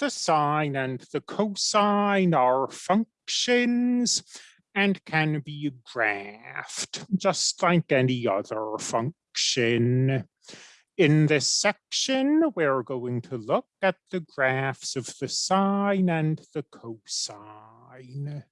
The sine and the cosine are functions and can be graphed, just like any other function. In this section, we're going to look at the graphs of the sine and the cosine.